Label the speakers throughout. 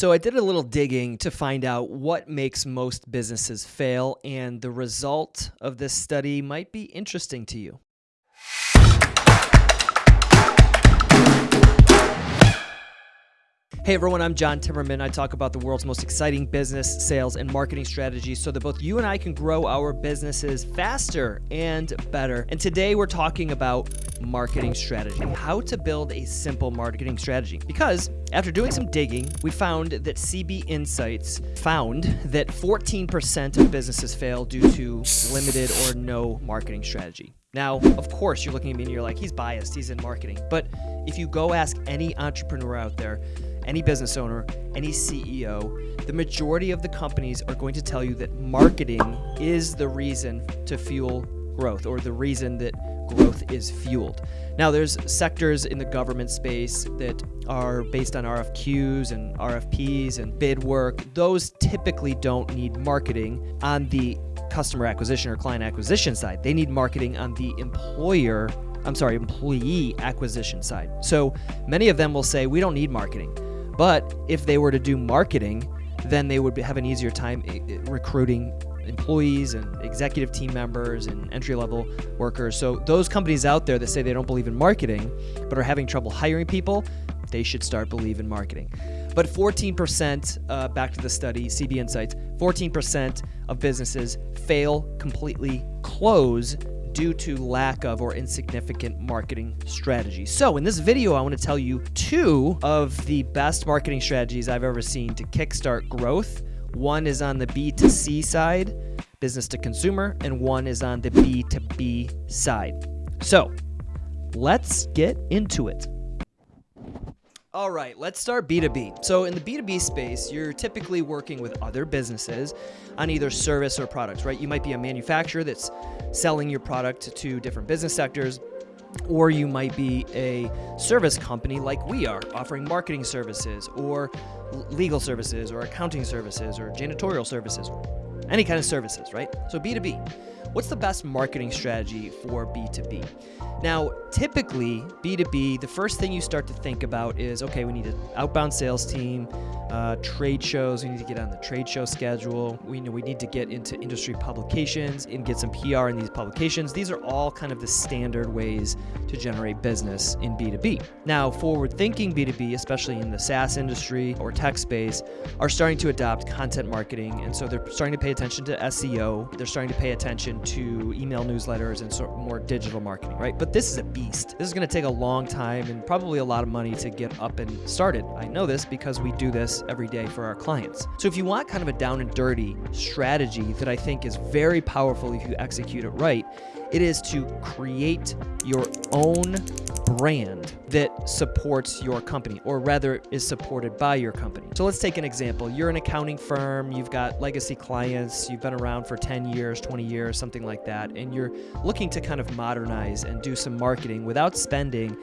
Speaker 1: So I did a little digging to find out what makes most businesses fail, and the result of this study might be interesting to you. Hey everyone, I'm John Timmerman. I talk about the world's most exciting business, sales, and marketing strategies so that both you and I can grow our businesses faster and better. And today we're talking about marketing strategy, how to build a simple marketing strategy. Because after doing some digging, we found that CB Insights found that 14% of businesses fail due to limited or no marketing strategy. Now, of course, you're looking at me and you're like, he's biased, he's in marketing. But if you go ask any entrepreneur out there, any business owner, any CEO, the majority of the companies are going to tell you that marketing is the reason to fuel growth or the reason that growth is fueled. Now, there's sectors in the government space that are based on RFQs and RFPs and bid work. Those typically don't need marketing on the customer acquisition or client acquisition side. They need marketing on the employer I'm sorry, employee acquisition side. So many of them will say, we don't need marketing. But if they were to do marketing, then they would have an easier time eh, eh, recruiting employees and executive team members and entry level workers. So, those companies out there that say they don't believe in marketing but are having trouble hiring people, they should start believe in marketing. But 14%, uh, back to the study, CB Insights, 14% of businesses fail completely close due to lack of or insignificant marketing strategy. So in this video, I want to tell you two of the best marketing strategies I've ever seen to kickstart growth. One is on the B2C side, business to consumer, and one is on the B2B side. So let's get into it. All right, let's start B2B. So, in the B2B space, you're typically working with other businesses on either service or products, right? You might be a manufacturer that's selling your product to different business sectors, or you might be a service company like we are, offering marketing services, or legal services, or accounting services, or janitorial services, any kind of services, right? So, B2B. What's the best marketing strategy for B2B? Now, typically, B2B, the first thing you start to think about is okay, we need an outbound sales team, uh, trade shows, we need to get on the trade show schedule. We know we need to get into industry publications and get some PR in these publications. These are all kind of the standard ways to generate business in B2B. Now, forward thinking B2B, especially in the SaaS industry or tech space, are starting to adopt content marketing. And so they're starting to pay attention to SEO, they're starting to pay attention to email newsletters and sort of more digital marketing, right? But this is a beast. This is going to take a long time and probably a lot of money to get up and started. I know this because we do this every day for our clients. So if you want kind of a down and dirty strategy that I think is very powerful if you execute it right, it is to create your own brand that supports your company, or rather is supported by your company. So let's take an example. You're an accounting firm, you've got legacy clients, you've been around for 10 years, 20 years, something like that, and you're looking to kind of modernize and do some marketing without spending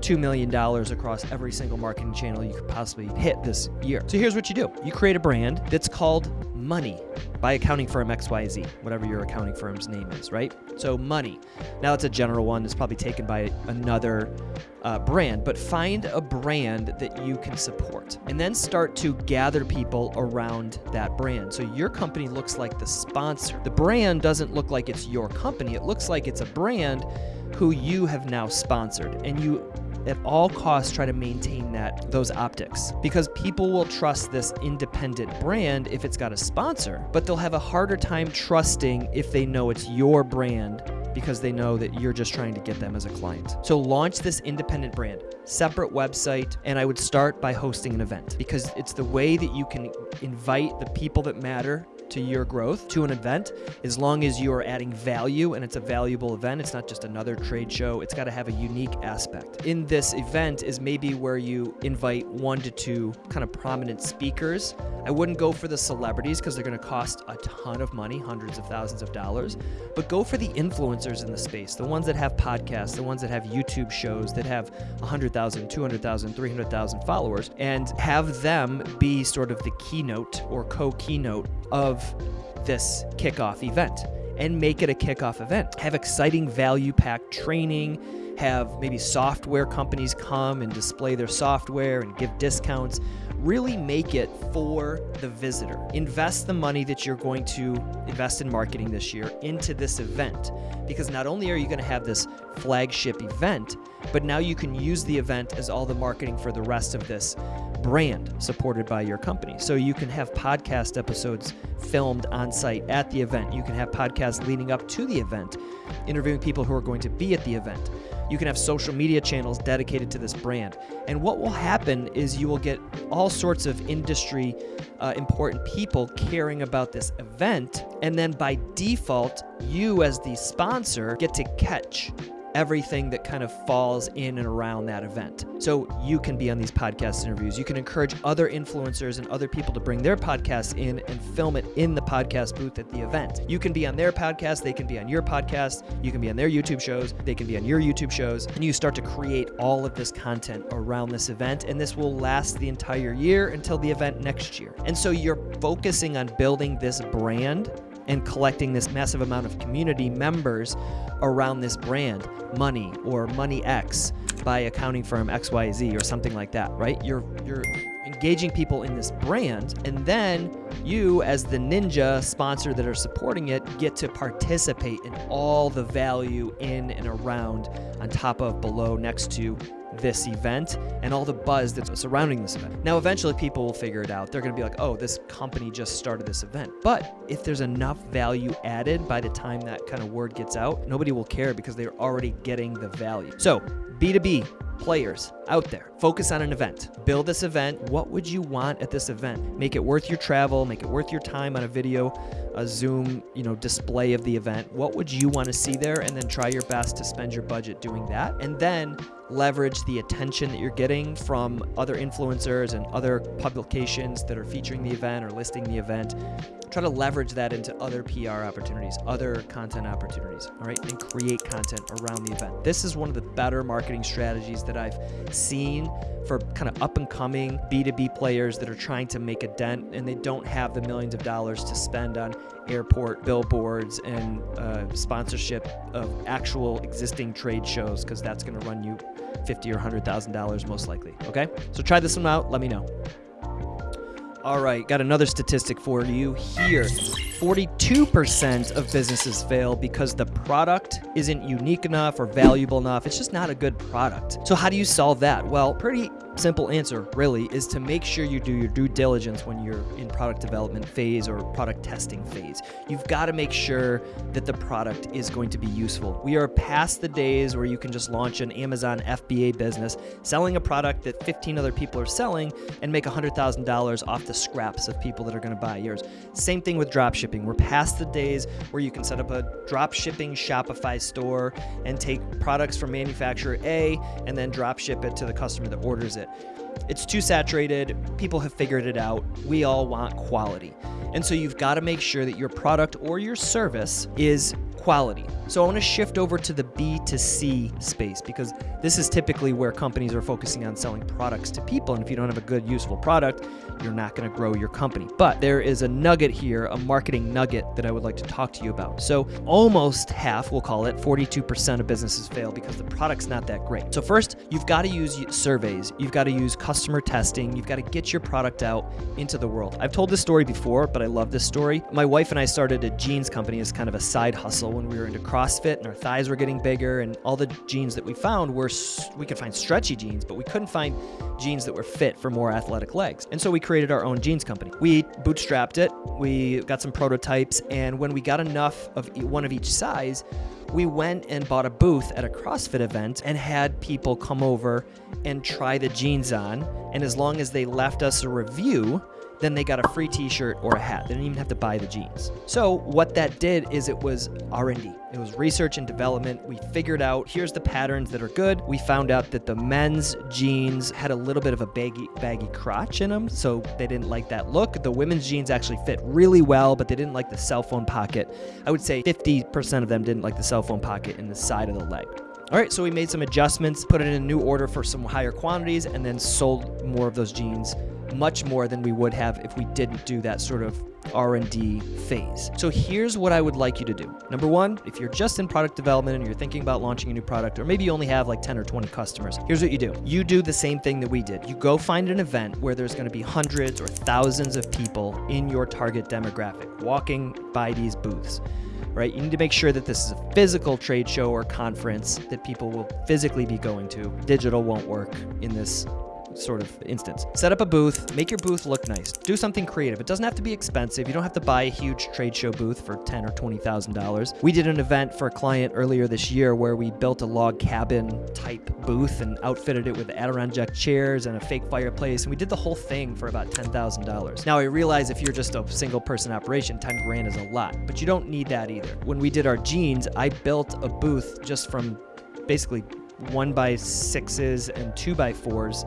Speaker 1: $2 million across every single marketing channel you could possibly hit this year. So here's what you do you create a brand that's called Money by accounting firm XYZ, whatever your accounting firm's name is, right? So, money. Now, it's a general one. It's probably taken by another uh, brand, but find a brand that you can support and then start to gather people around that brand. So, your company looks like the sponsor. The brand doesn't look like it's your company, it looks like it's a brand who you have now sponsored and you at all costs try to maintain that those optics because people will trust this independent brand if it's got a sponsor, but they'll have a harder time trusting if they know it's your brand because they know that you're just trying to get them as a client. So launch this independent brand, separate website, and I would start by hosting an event because it's the way that you can invite the people that matter to your growth to an event as long as you are adding value and it's a valuable event. It's not just another trade show, it's got to have a unique aspect. In this event is maybe where you invite one to two kind of prominent speakers. I wouldn't go for the celebrities because they're going to cost a ton of money, hundreds of thousands of dollars, but go for the influencers in the space, the ones that have podcasts, the ones that have YouTube shows that have 100,000, 200,000, 300,000 followers, and have them be sort of the keynote or co keynote of this kickoff event and make it a kickoff event. Have exciting value packed training, have maybe software companies come and display their software and give discounts. really make it for the visitor. Invest the money that you're going to invest in marketing this year into this event because not only are you going to have this flagship event, but now you can use the event as all the marketing for the rest of this brand supported by your company. So you can have podcast episodes filmed on site at the event. You can have podcasts leading up to the event, interviewing people who are going to be at the event. You can have social media channels dedicated to this brand. And what will happen is you will get all sorts of industry uh, important people caring about this event. And then by default, you as the sponsor get to catch everything that kind of falls in and around that event. So you can be on these podcast interviews. You can encourage other influencers and other people to bring their podcasts in and film it in the podcast booth at the event. You can be on their podcast, they can be on your podcast, you can be on their YouTube shows, they can be on your YouTube shows, and you start to create all of this content around this event and this will last the entire year until the event next year. And so you're focusing on building this brand and collecting this massive amount of community members around this brand, Money or Money X by accounting firm XYZ or something like that, right? You're you're engaging people in this brand and then you as the ninja sponsor that are supporting it get to participate in all the value in and around on top of below next to this event and all the buzz that's surrounding this event. Now, eventually people will figure it out. They're going to be like, oh, this company just started this event. But if there's enough value added by the time that kind of word gets out, nobody will care because they're already getting the value. So, B2B players out there, focus on an event. Build this event. What would you want at this event? Make it worth your travel, make it worth your time on a video, a Zoom, you know, display of the event. What would you want to see there and then try your best to spend your budget doing that. And then leverage the attention that you're getting from other influencers and other publications that are featuring the event or listing the event. Try to leverage that into other PR opportunities, other content opportunities, all right, and create content around the event. This is one of the better marketing strategies that I've seen for kind of up and coming B2B players that are trying to make a dent and they don't have the millions of dollars to spend on airport billboards and uh, sponsorship of actual existing trade shows because that's going to run you fifty or hundred thousand dollars most likely. Okay, so try this one out. Let me know. All right, got another statistic for you here. 42% of businesses fail because the product isn't unique enough or valuable enough. It's just not a good product. So, how do you solve that? Well, pretty simple answer, really, is to make sure you do your due diligence when you're in product development phase or product testing phase. You've got to make sure that the product is going to be useful. We are past the days where you can just launch an Amazon FBA business selling a product that 15 other people are selling and make $100,000 off the scraps of people that are going to buy yours. Same thing with drop shipping. We're past the days where you can set up a drop shipping Shopify store and take products from manufacturer A and then drop ship it to the customer that orders it. It's too saturated. People have figured it out. We all want quality. And so you've got to make sure that your product or your service is quality. So I want to shift over to the B2C space because this is typically where companies are focusing on selling products to people. And if you don't have a good, useful product, you're not going to grow your company. But there is a nugget here, a marketing nugget that I would like to talk to you about. So almost half, we'll call it, 42% of businesses fail because the product's not that great. So first, you've got to use surveys. You've got to use customer testing. You've got to get your product out into the world. I've told this story before, but I love this story. My wife and I started a jeans company as kind of a side hustle when we were into CrossFit and our thighs were getting bigger and all the jeans that we found were we could find stretchy jeans, but we couldn't find jeans that were fit for more athletic legs. And so we created our own jeans company. We bootstrapped it. We got some prototypes and when we got enough of one of each size, we went and bought a booth at a CrossFit event and had people come over and try the jeans on. And as long as they left us a review, then they got a free t-shirt or a hat. They didn't even have to buy the jeans. So what that did is it was R&D. It was research and development. We figured out here's the patterns that are good. We found out that the men's jeans had a little bit of a baggy baggy crotch in them, so they didn't like that look. The women's jeans actually fit really well, but they didn't like the cell phone pocket. I would say 50% of them didn't like the cell phone pocket in the side of the leg. All right, so we made some adjustments, put it in a new order for some higher quantities, and then sold more of those jeans much more than we would have if we didn't do that sort of R&D phase. So here's what I would like you to do. Number 1, if you're just in product development and you're thinking about launching a new product or maybe you only have like 10 or 20 customers. Here's what you do. You do the same thing that we did. You go find an event where there's going to be hundreds or thousands of people in your target demographic walking by these booths right? You need to make sure that this is a physical trade show or conference that people will physically be going to. Digital won't work in this sort of instance. Set up a booth, make your booth look nice. Do something creative. It doesn't have to be expensive. You don't have to buy a huge trade show booth for ten or twenty thousand dollars. We did an event for a client earlier this year where we built a log cabin type booth and outfitted it with Adirondack chairs and a fake fireplace, and we did the whole thing for about ten thousand dollars. Now I realize if you're just a single person operation, ten grand is a lot, but you don't need that either. When we did our jeans, I built a booth just from basically one by sixes and two by fours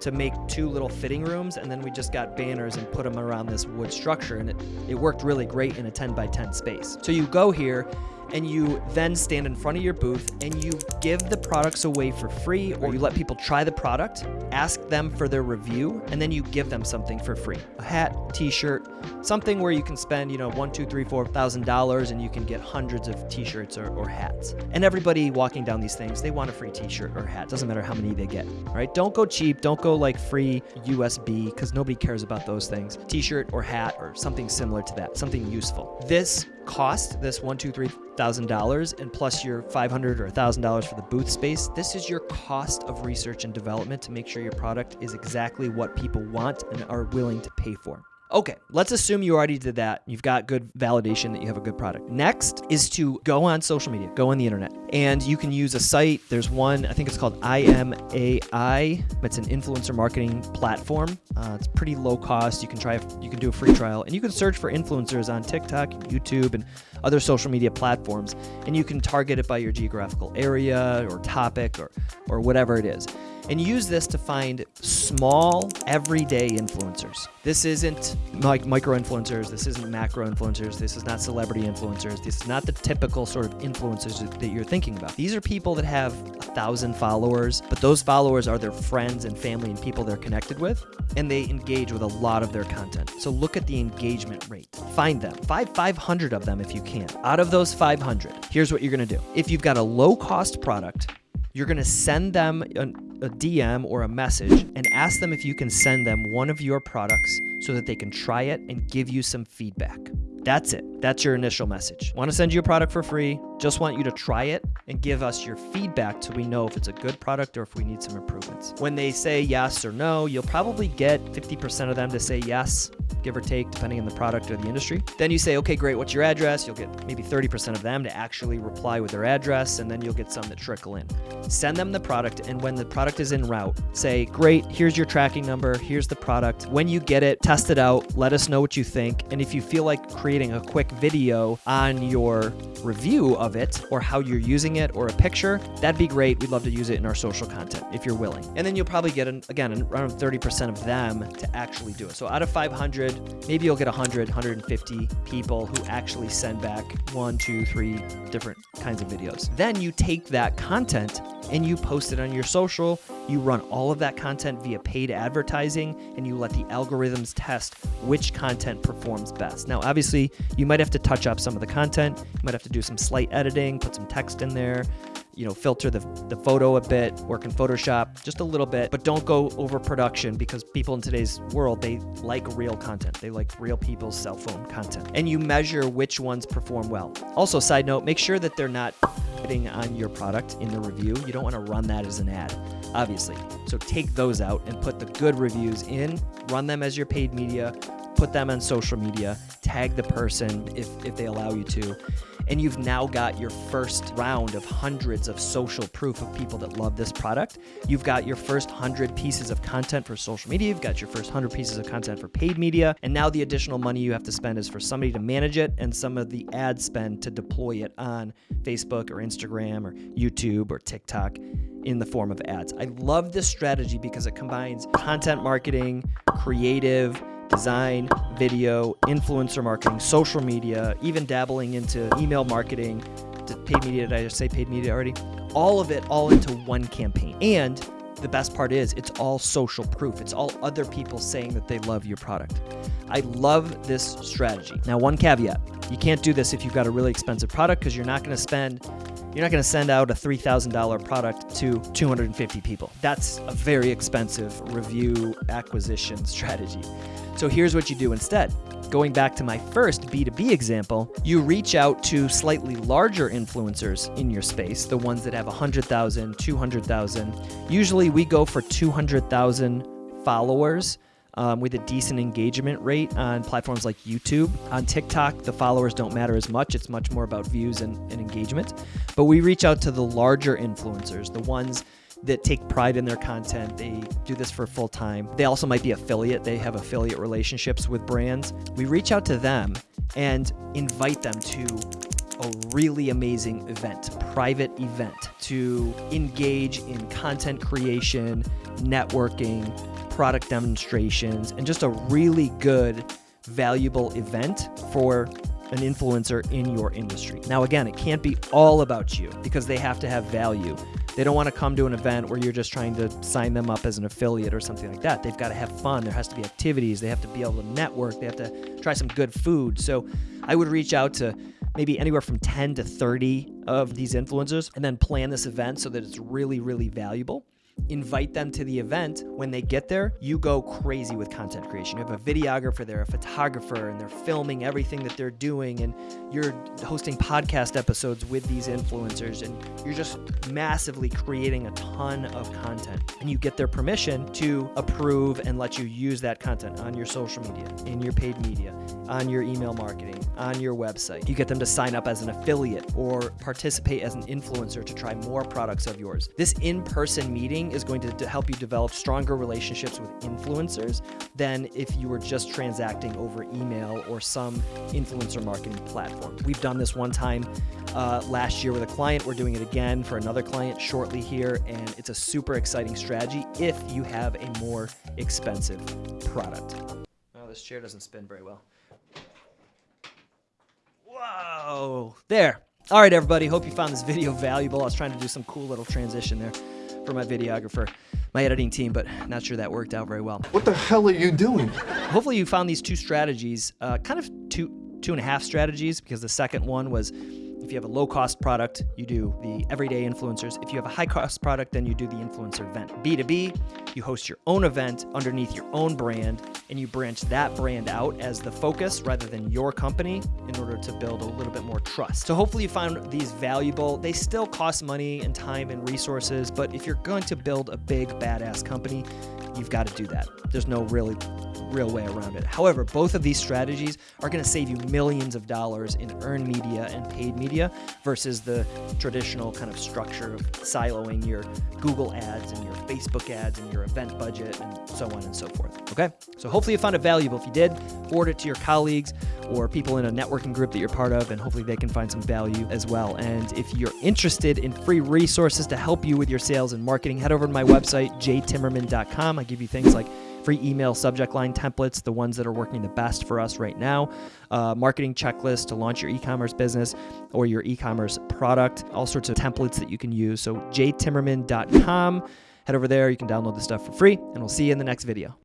Speaker 1: to make two little fitting rooms and then we just got banners and put them around this wood structure and it, it worked really great in a 10 by 10 space. So you go here and you then stand in front of your booth and you give the products away for free or you let people try the product, ask them for their review, and then you give them something for free. A hat, t-shirt, something where you can spend, you know, one, two, three, four thousand dollars and you can get hundreds of t-shirts or, or hats. And everybody walking down these things, they want a free t-shirt or hat. Doesn't matter how many they get, right? Don't go cheap. Don't go like free USB because nobody cares about those things. T-shirt or hat or something similar to that, something useful. This cost, this one, two, three thousand dollars, and plus your five hundred or a thousand dollars for the booth space. This is your cost of research and development to make sure your product is exactly what people want and are willing to pay for. Okay, let's assume you already did that. You've got good validation that you have a good product. Next is to go on social media, go on the internet, and you can use a site. There's one, I think it's called IMAI. It's an influencer marketing platform. Uh, it's pretty low cost. You can try, you can do a free trial, and you can search for influencers on TikTok, YouTube, and other social media platforms, and you can target it by your geographical area or topic or or whatever it is and use this to find small, everyday influencers. This isn't like micro influencers, this isn't macro influencers, this is not celebrity influencers, this is not the typical sort of influencers that you're thinking about. These are people that have a thousand followers, but those followers are their friends and family and people they're connected with, and they engage with a lot of their content. So look at the engagement rate. Find them. Five 500 of them if you can. Out of those 500, here's what you're gonna do. If you've got a low cost product, you're going to send them a, a, DM or a message and ask them if you can send them one of your products so that they can try it and give you some feedback. That's it. That's your initial message. Want to send you a product for free? Just want you to try it and give us your feedback so we know if it's a good product or if we need some improvements. When they say yes or no, you'll probably get 50% of them to say yes, give or take, depending on the product or the industry. Then you say, okay, great, what's your address? You'll get maybe 30% of them to actually reply with their address, and then you'll get some that trickle in. Send them the product, and when the product is en route, say, great, here's your tracking number, here's the product. When you get it, test it out, let us know what you think, and if you feel like creating a quick video on your review of it or how you're using it or a picture, that'd be great. We'd love to use it in our social content if you're willing. And then you'll probably get, an, again, around 30% of them to actually do it. So out of 500, maybe you'll get 100, 150 people who actually send back one, two, three different kinds of videos. Then you take that content and you post it on your social. You run all of that content via paid advertising and you let the algorithms test which content performs best. Now, obviously, you might have to touch up some of the content, you might have to do some slight editing, put some text in there, you know, filter the, the photo a bit, work in Photoshop just a little bit, but don't go over production because people in today's world, they like real content. They like real people's cell phone content. And you measure which ones perform well. Also, side note, make sure that they're not on your product in the review. You don't want to run that as an ad, obviously. So take those out and put the good reviews in, run them as your paid media, put them on social media, tag the person if, if they allow you to, and you've now got your first round of hundreds of social proof of people that love this product. You've got your first 100 pieces of content for social media, you've got your first 100 pieces of content for paid media, and now the additional money you have to spend is for somebody to manage it and some of the ad spend to deploy it on Facebook or Instagram or YouTube or TikTok in the form of ads. I love this strategy because it combines content marketing, creative, design, video, influencer marketing, social media, even dabbling into email marketing, paid media. Did I say paid media already? All of it all into one campaign. And the best part is it's all social proof. It's all other people saying that they love your product. I love this strategy. Now, one caveat you can't do this if you've got a really expensive product because you're not going to spend you're not going to send out a $3,000 product to 250 people. That's a very expensive review acquisition strategy. So here's what you do instead. Going back to my first B2B example, you reach out to slightly larger influencers in your space, the ones that have 100,000, 200,000. Usually we go for 200,000 followers um, with a decent engagement rate on platforms like YouTube. On TikTok, the followers don't matter as much. It's much more about views and, and engagement. But we reach out to the larger influencers, the ones that take pride in their content. They do this for full time. They also might be affiliate. They have affiliate relationships with brands. We reach out to them and invite them to a really amazing event, private event to engage in content creation, networking, product demonstrations, and just a really good, valuable event for an influencer in your industry. Now, again, it can't be all about you because they have to have value. They don't want to come to an event where you're just trying to sign them up as an affiliate or something like that. They've got to have fun. There has to be activities. They have to be able to network. They have to try some good food. So I would reach out to maybe anywhere from 10 to 30 of these influencers and then plan this event so that it's really, really valuable invite them to the event. When they get there, you go crazy with content creation. You have a videographer there, a photographer, and they're filming everything that they're doing, and you're hosting podcast episodes with these influencers, and you're just massively creating a ton of content. And you get their permission to approve and let you use that content on your social media, in your paid media, on your email marketing, on your website. You get them to sign up as an affiliate or participate as an influencer to try more products of yours. This in person meeting is going to help you develop stronger relationships with influencers than if you were just transacting over email or some influencer marketing platform. We've done this one time uh, last year with a client. We're doing it again for another client shortly here, and it's a super exciting strategy if you have a more expensive product. Oh, this chair doesn't spin very well. Whoa, there. All right, everybody. Hope you found this video valuable. I was trying to do some cool little transition there for my videographer, my editing team, but not sure that worked out very well.
Speaker 2: What the hell are you doing?
Speaker 1: Hopefully you found these two strategies, uh, kind of two, two and a half strategies, because the second one was if you have a low cost product, you do the everyday influencers. If you have a high cost product, then you do the influencer event. B2B, you host your own event underneath your own brand and you branch that brand out as the focus rather than your company in order to build a little bit more trust. So hopefully you found these valuable. They still cost money and time and resources, but if you're going to build a big badass company, you've got to do that. There's no really real way around it. However, both of these strategies are going to save you millions of dollars in earned media and paid media versus the traditional kind of structure of siloing your Google ads and your Facebook ads and your event budget and so on and so forth. Okay? So hopefully you found it valuable. If you did, forward it to your colleagues or people in a networking group that you're part of, and hopefully they can find some value as well. And if you're interested in free resources to help you with your sales and marketing, head over to my website, jtimmerman.com. I give you things like free email subject line templates, the ones that are working the best for us right now, uh, marketing checklist to launch your e commerce business or your e commerce product, all sorts of templates that you can use. So, jtimmerman.com. Head over there, you can download the stuff for free, and we'll see you in the next video.